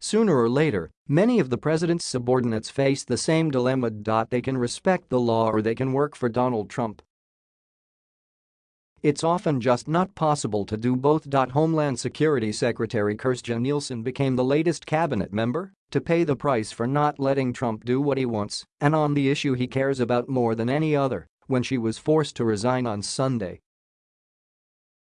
Sooner or later, many of the president's subordinates face the same dilemma. They can respect the law or they can work for Donald Trump. It's often just not possible to do both. Homeland Security Secretary Kirstjen Nielsen became the latest cabinet member to pay the price for not letting Trump do what he wants and on the issue he cares about more than any other when she was forced to resign on Sunday.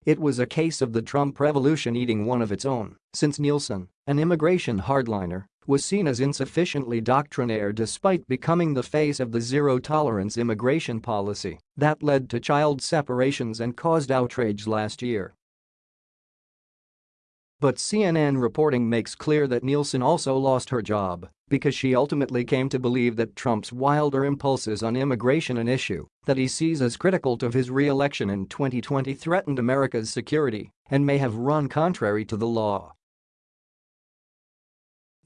It was a case of the Trump revolution eating one of its own, since Nielsen, an immigration hardliner, was seen as insufficiently doctrinaire despite becoming the face of the zero-tolerance immigration policy that led to child separations and caused outrage last year. But CNN reporting makes clear that Nielsen also lost her job because she ultimately came to believe that Trump's wilder impulses on immigration an issue that he sees as critical to his re-election in 2020 threatened America's security and may have run contrary to the law.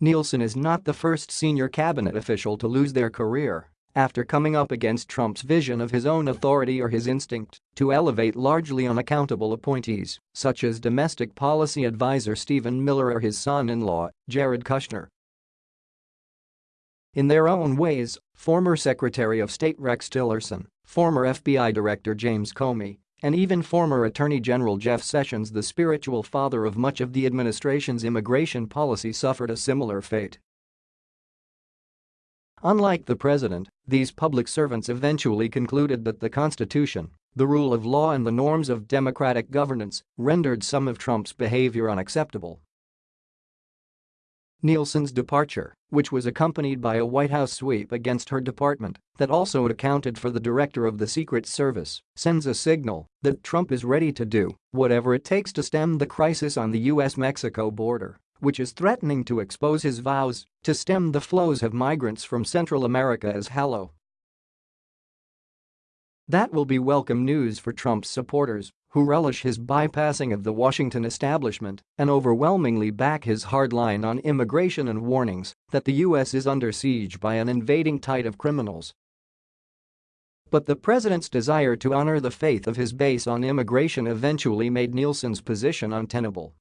Nielsen is not the first senior cabinet official to lose their career after coming up against Trump's vision of his own authority or his instinct to elevate largely unaccountable appointees, such as domestic policy advisor Stephen Miller or his son-in-law, Jared Kushner. In their own ways, former Secretary of State Rex Tillerson, former FBI Director James Comey, and even former Attorney General Jeff Sessions the spiritual father of much of the administration's immigration policy suffered a similar fate. Unlike the president, these public servants eventually concluded that the Constitution, the rule of law and the norms of democratic governance rendered some of Trump's behavior unacceptable. Nielsen's departure, which was accompanied by a White House sweep against her department that also accounted for the director of the Secret Service, sends a signal that Trump is ready to do whatever it takes to stem the crisis on the US-Mexico border, which is threatening to expose his vows to stem the flows of migrants from Central America as hollow. That will be welcome news for Trump's supporters who relish his bypassing of the Washington establishment and overwhelmingly back his hard line on immigration and warnings that the U.S. is under siege by an invading tide of criminals. But the president's desire to honor the faith of his base on immigration eventually made Nielsen's position untenable.